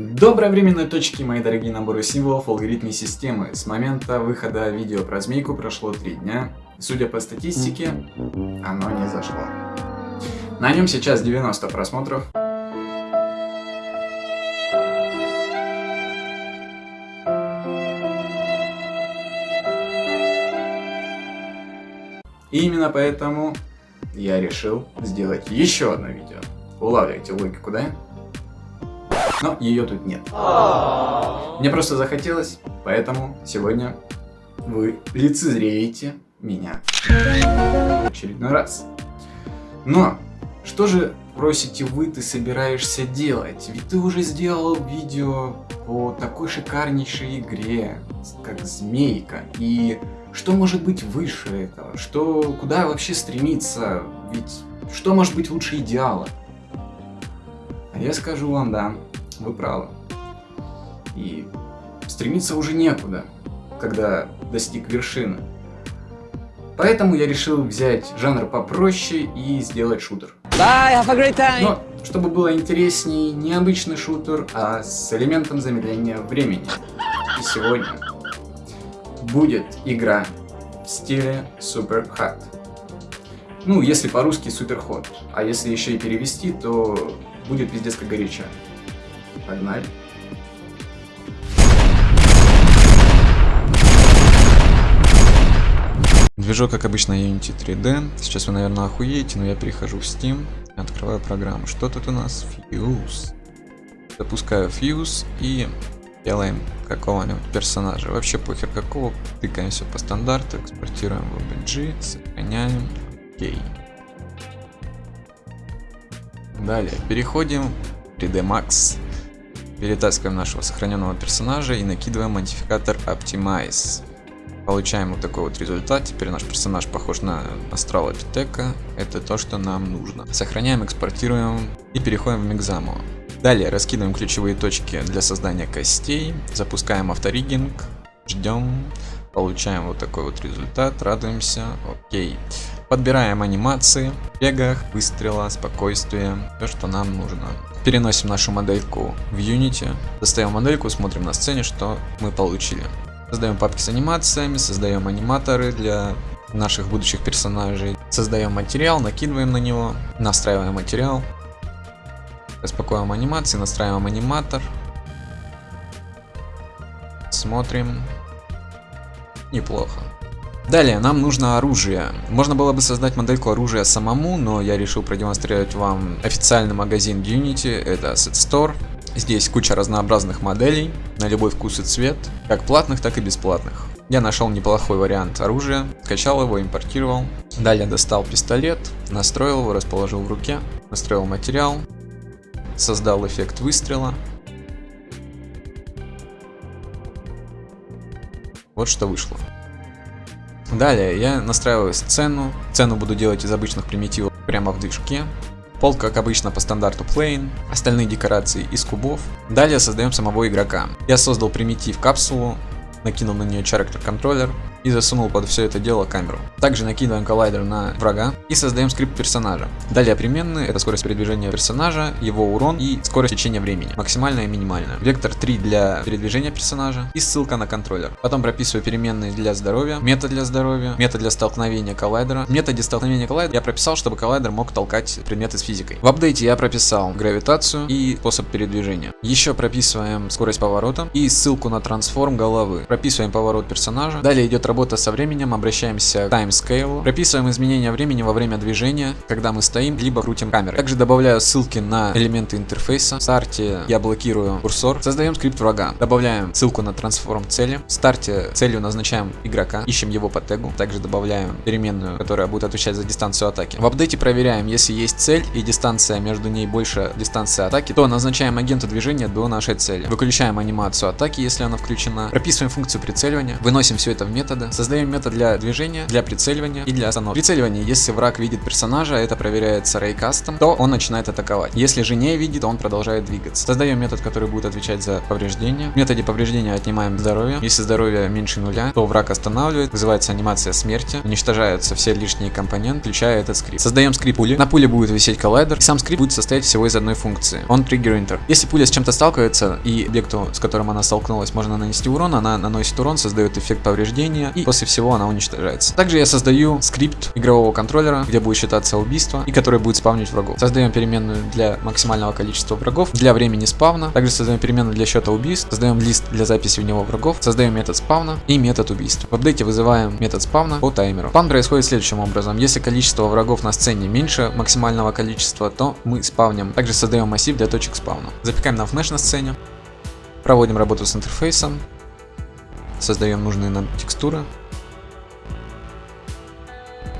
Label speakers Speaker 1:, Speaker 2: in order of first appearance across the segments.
Speaker 1: Доброй временной точки, мои дорогие наборы символов алгоритмной системы. С момента выхода видео про змейку прошло 3 дня. Судя по статистике, оно не зашло. На нем сейчас 90 просмотров. И именно поэтому я решил сделать еще одно видео. Улавливайте логику, да? Но ее тут нет. Мне просто захотелось, поэтому сегодня вы лицезреете меня в очередной раз. Но, что же просите вы, ты собираешься делать? Ведь ты уже сделал видео по такой шикарнейшей игре, как Змейка. И что может быть выше этого? Что, куда вообще стремиться? Ведь что может быть лучше идеала? А я скажу вам, да, вы правы. И стремиться уже некуда, когда достиг вершины. Поэтому я решил взять жанр попроще и сделать шутер. Bye, have a great time. Но, чтобы было интересней, не обычный шутер, а с элементом замедления времени. И сегодня будет игра в стиле Super Hot. Ну, если по-русски Super Hot. А если еще и перевести, то будет пиздец как горячо. Погнали. Движок, как обычно, Unity 3D. Сейчас вы, наверное, охуеете, но я перехожу в Steam, открываю программу. Что тут у нас? Fuse. Запускаю Fuse и делаем какого-нибудь персонажа. Вообще похер какого. Тыкаем все по стандарту, экспортируем в OBG, сохраняем. Окей. Далее, переходим в 3D Max. Перетаскиваем нашего сохраненного персонажа и накидываем модификатор Optimize. Получаем вот такой вот результат. Теперь наш персонаж похож на Астрала Питека. Это то, что нам нужно. Сохраняем, экспортируем и переходим в Мигзаму. Далее раскидываем ключевые точки для создания костей. Запускаем авторигинг. Ждем. Получаем вот такой вот результат. Радуемся. Окей. Подбираем анимации, бегах, выстрела, спокойствие, все, что нам нужно. Переносим нашу модельку в Unity, достаем модельку, смотрим на сцене, что мы получили. Создаем папки с анимациями, создаем аниматоры для наших будущих персонажей. Создаем материал, накидываем на него, настраиваем материал. Распакуем анимации, настраиваем аниматор. Смотрим. Неплохо. Далее, нам нужно оружие. Можно было бы создать модельку оружия самому, но я решил продемонстрировать вам официальный магазин Unity, это Asset Store. Здесь куча разнообразных моделей, на любой вкус и цвет, как платных, так и бесплатных. Я нашел неплохой вариант оружия, скачал его, импортировал. Далее достал пистолет, настроил его, расположил в руке, настроил материал, создал эффект выстрела. Вот что вышло. Далее я настраиваю сцену. Сцену буду делать из обычных примитивов прямо в движке. Пол, как обычно, по стандарту Plane, остальные декорации из кубов. Далее создаем самого игрока. Я создал примитив капсулу, накинул на нее character контроллер, и засунул под все это дело камеру. Также накидываем коллайдер на врага и создаем скрипт персонажа. Далее переменные это скорость передвижения персонажа, его урон и скорость течения времени, максимальная и минимальная. Вектор 3 для передвижения персонажа и ссылка на контроллер. Потом прописываю переменные для здоровья, метод для здоровья, метод для столкновения коллайдера. В методе столкновения коллайдера я прописал, чтобы коллайдер мог толкать предметы с физикой. В апдейте я прописал гравитацию и способ передвижения. Еще прописываем скорость поворота и ссылку на трансформ головы. Прописываем поворот персонажа. Далее идет работа со временем, обращаемся к timescale, прописываем изменения времени во время движения, когда мы стоим, либо крутим камерой. Также добавляю ссылки на элементы интерфейса. В старте я блокирую курсор, создаем скрипт врага, добавляем ссылку на трансформ цели. В старте целью назначаем игрока, ищем его по тегу, также добавляем переменную, которая будет отвечать за дистанцию атаки. В апдейте проверяем, если есть цель и дистанция между ней больше дистанции атаки, то назначаем агента движения до нашей цели. Выключаем анимацию атаки, если она включена, прописываем функцию прицеливания, выносим все это в метод методы. Создаем метод для движения, для прицеливания и для остановки. Прицеливание, если враг видит персонажа, это проверяется рейкастом, то он начинает атаковать. Если же не видит, он продолжает двигаться. Создаем метод, который будет отвечать за повреждения. В методе повреждения отнимаем здоровье. Если здоровье меньше нуля, то враг останавливает, вызывается анимация смерти, уничтожаются все лишние компоненты, включая этот скрипт. Создаем скрипт пули. На пуле будет висеть коллайдер, и сам скрипт будет состоять всего из одной функции. Он enter. Если пуля с чем-то сталкивается, и объекту, с которым она столкнулась, можно нанести урон, она наносит урон, создает эффект повреждения, и после всего она уничтожается. Также я создаю скрипт игрового контроллера, где будет считаться убийство, и который будет спавнить врагов. Создаем переменную для максимального количества врагов, для времени спавна. Также создаем переменную для счета убийств, создаем лист для записи в него врагов, создаем метод спавна и метод убийств. В апдейте вызываем метод спавна по таймеру. Спавн происходит следующим образом. Если количество врагов на сцене меньше максимального количества, то мы спавним. Также создаем массив для точек спавна. Запекаем на фнеш на сцене. Проводим работу с интерфейсом. Создаем нужные нам текстуры.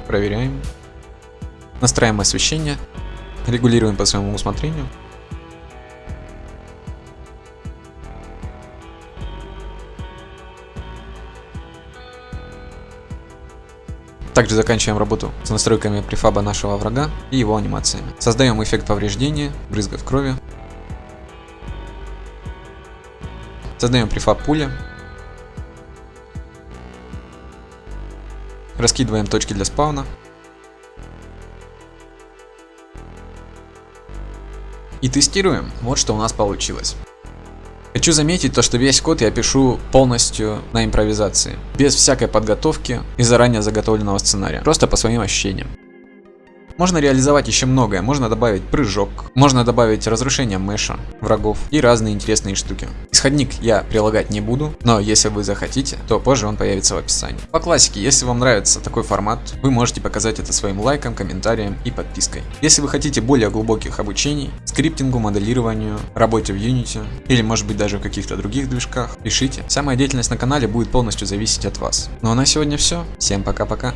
Speaker 1: Проверяем. Настраиваем освещение. Регулируем по своему усмотрению. Также заканчиваем работу с настройками префаба нашего врага и его анимациями. Создаем эффект повреждения, брызга в крови. Создаем префаб пуля. Раскидываем точки для спауна. И тестируем. Вот что у нас получилось. Хочу заметить то, что весь код я пишу полностью на импровизации, без всякой подготовки и заранее заготовленного сценария, просто по своим ощущениям. Можно реализовать еще многое, можно добавить прыжок, можно добавить разрушение мэша, врагов и разные интересные штуки. Исходник я прилагать не буду, но если вы захотите, то позже он появится в описании. По классике, если вам нравится такой формат, вы можете показать это своим лайком, комментарием и подпиской. Если вы хотите более глубоких обучений, скриптингу, моделированию, работе в Unity или может быть даже в каких-то других движках, пишите. Вся моя деятельность на канале будет полностью зависеть от вас. Ну а на сегодня все. Всем пока-пока.